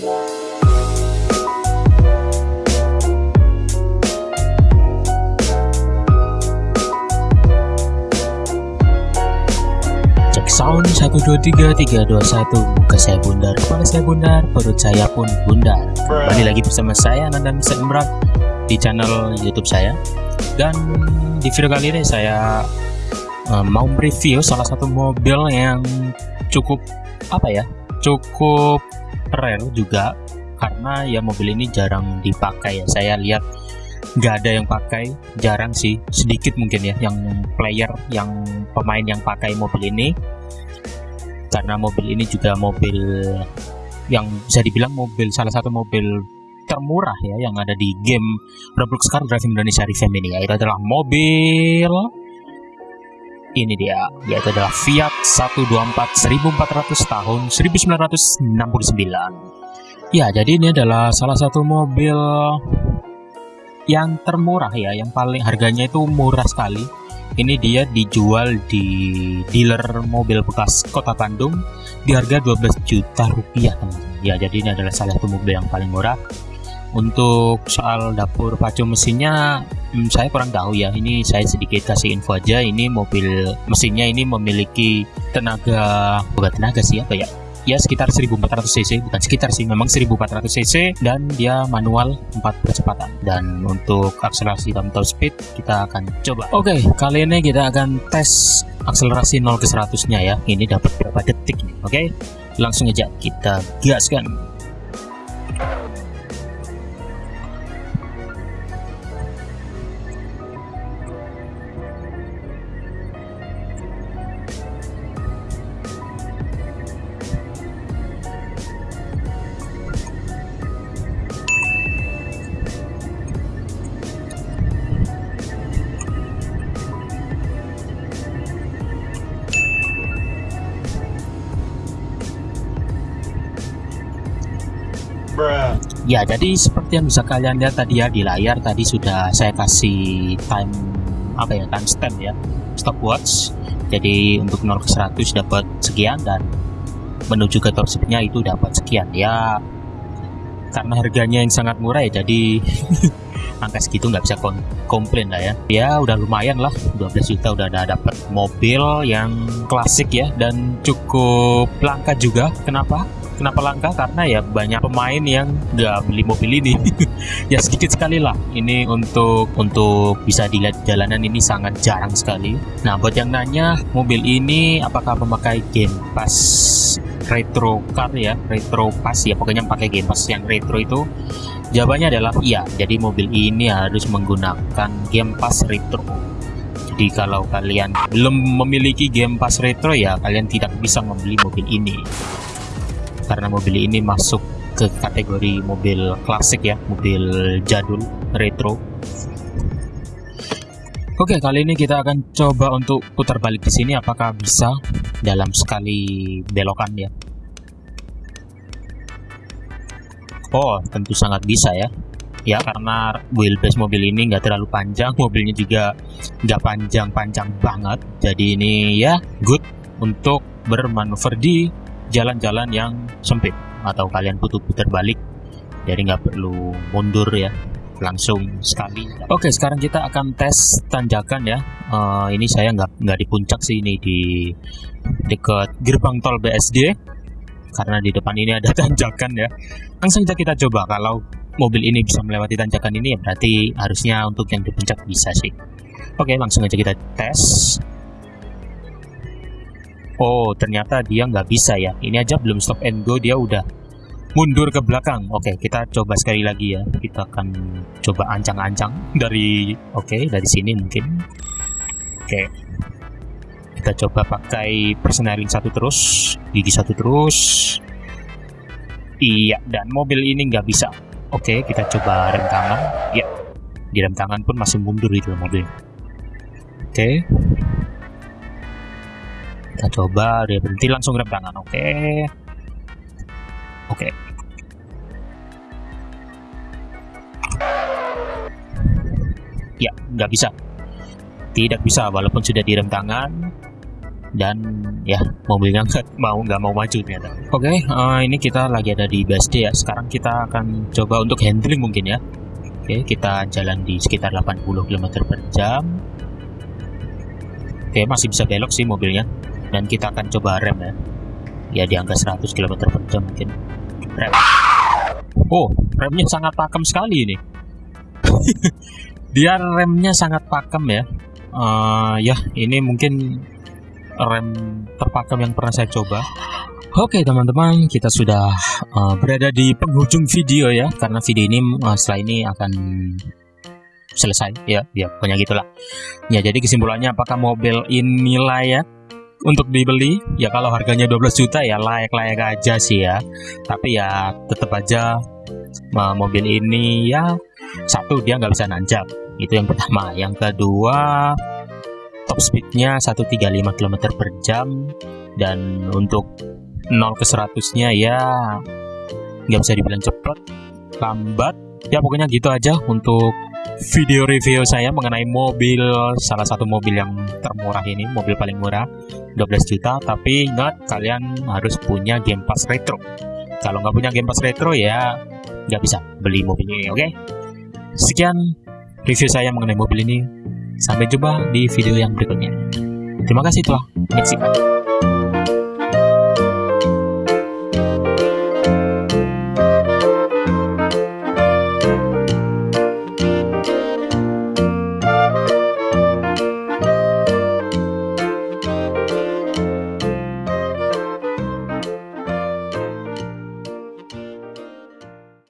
Cek sound 123 321 Muka saya bundar, kepala saya bundar, perut saya pun bundar. Kembali lagi bersama saya Nanda Mr. Imran Di channel youtube saya. Dan di video kali ini saya uh, Mau review salah satu mobil yang cukup Apa ya Cukup rare juga Karena ya mobil ini jarang dipakai ya. Saya lihat nggak ada yang pakai jarang sih sedikit mungkin ya yang player yang pemain yang pakai mobil ini. Karena mobil ini juga mobil yang bisa dibilang mobil salah satu mobil termurah ya yang ada di game Roblox Car Driving Indonesia Revamp ini yaitu adalah mobil ini dia yaitu adalah Fiat 124 1400 tahun 1969 ya jadi ini adalah salah satu mobil yang termurah ya yang paling harganya itu murah sekali. Ini dia dijual di dealer mobil bekas kota Bandung di harga 12 juta rupiah teman ya jadi ini adalah salah satu mobil yang paling murah untuk soal dapur pacu mesinnya hmm, saya kurang tahu ya. Ini saya sedikit kasih info aja. Ini mobil mesinnya ini memiliki tenaga bukan tenaga sih apa ya? Ya sekitar 1400 cc. Bukan sekitar sih memang 1400 cc. Dan dia manual 4 percepatan. Dan untuk akselerasi dan top speed kita akan coba. Oke okay, kali ini kita akan tes akselerasi 0 ke 100 nya ya. Ini dapat berapa detik oke okay? langsung aja kita gaskan Ya, jadi seperti yang bisa kalian lihat tadi ya di layar tadi sudah saya kasih time apa ya time stamp ya stopwatch. Jadi untuk 0 ke 100 dapat sekian dan menuju ke top speednya itu dapat sekian ya. Karena harganya yang sangat murah ya jadi angka segitu nggak bisa komplain lah ya. Ya udah lumayan lah 12 juta udah ada dapat mobil yang klasik ya dan cukup langka juga. Kenapa? Kenapa langka? Karena ya banyak pemain yang nggak beli mobil ini. Ya sedikit sekali lah. Ini untuk untuk bisa dilihat jalanan ini sangat jarang sekali. Nah buat yang nanya mobil ini apakah memakai game pass? Retro car ya retro pass ya. Pokoknya pakai game pass yang retro itu. Jawabannya adalah iya. Jadi mobil ini harus menggunakan game pass retro. Jadi kalau kalian belum memiliki game pass retro ya kalian tidak bisa membeli mobil ini karena mobil ini masuk ke kategori mobil klasik ya mobil jadul retro. Oke kali ini kita akan coba untuk putar balik di sini apakah bisa dalam sekali belokan ya? Oh tentu sangat bisa ya. Ya karena wheelbase mobil ini nggak terlalu panjang mobilnya juga nggak panjang-panjang banget. Jadi ini ya good untuk bermanuver di jalan-jalan yang sempit atau kalian butuh putar balik jadi nggak perlu mundur ya langsung sekali. Oke sekarang kita akan tes tanjakan ya. Uh, ini saya nggak nggak di puncak sih ini di dekat gerbang tol BSD karena di depan ini ada tanjakan ya. Langsung saja kita coba. Kalau mobil ini bisa melewati tanjakan ini ya berarti harusnya untuk yang di puncak bisa sih. Oke langsung aja kita tes Oh, ternyata dia nggak bisa ya. Ini aja belum stop and go, dia udah mundur ke belakang. Oke, kita coba sekali lagi ya. Kita akan coba ancang-ancang dari, oke, dari sini mungkin. Oke, kita coba pakai persneling satu terus, gigi satu terus. Iya, dan mobil ini nggak bisa. Oke, kita coba rem tangan. Ya, di rem tangan pun masih mundur itu mobil. Oke, kita coba dia berhenti langsung rem tangan oke. Okay. oke. Okay. ya nggak bisa. Tidak bisa walaupun sudah direm tangan. Dan ya mobilnya nggak mau nggak mau maju ternyata. Oke okay, uh, ini kita lagi ada di BSD ya. Sekarang kita akan coba untuk handling mungkin ya. Oke okay, kita jalan di sekitar 80 km per jam. Oke okay, masih bisa belok sih mobilnya dan kita akan coba rem ya. Ya di angka 100 km per jam mungkin. Rem. Oh remnya sangat pakem sekali ini. Dia remnya sangat pakem ya. Uh, ya ini mungkin rem terpakem yang pernah saya coba. Oke teman-teman, kita sudah uh, berada di penghujung video ya, karena video ini uh, setelah ini akan selesai. Ya, ya pokoknya gitulah. Ya jadi kesimpulannya apakah mobil ini layak untuk dibeli? Ya kalau harganya 12 juta ya layak-layak aja sih ya. Tapi ya tetap aja mobil ini ya satu dia nggak bisa nanjak, itu yang pertama. Yang kedua top speednya 135 km per jam dan untuk 0 ke 100 nya ya nggak bisa dibilang cepat lambat ya pokoknya gitu aja untuk video review saya mengenai mobil salah satu mobil yang termurah ini mobil paling murah 12 juta tapi ingat kalian harus punya Game Pass Retro kalau nggak punya Game Pass Retro ya nggak bisa beli mobil ini oke okay? sekian review saya mengenai mobil ini Sampai jumpa di video yang berikutnya. Terima kasih telah menyaksikan.